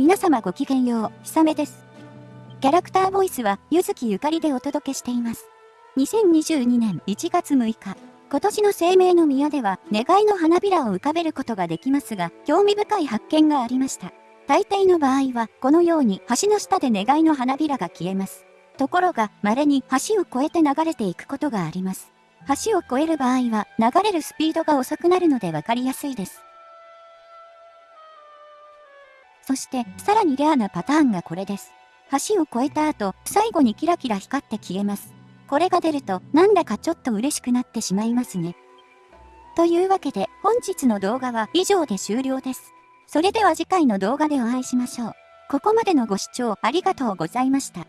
皆様ごきげんよう、ひさめです。キャラクターボイスは、ゆずきゆかりでお届けしています。2022年1月6日、今年の生命の宮では、願いの花びらを浮かべることができますが、興味深い発見がありました。大抵の場合は、このように橋の下で願いの花びらが消えます。ところが、稀に橋を越えて流れていくことがあります。橋を越える場合は、流れるスピードが遅くなるので分かりやすいです。そして、さらにレアなパターンがこれです。橋を越えた後、最後にキラキラ光って消えます。これが出ると、なんだかちょっと嬉しくなってしまいますね。というわけで、本日の動画は以上で終了です。それでは次回の動画でお会いしましょう。ここまでのご視聴ありがとうございました。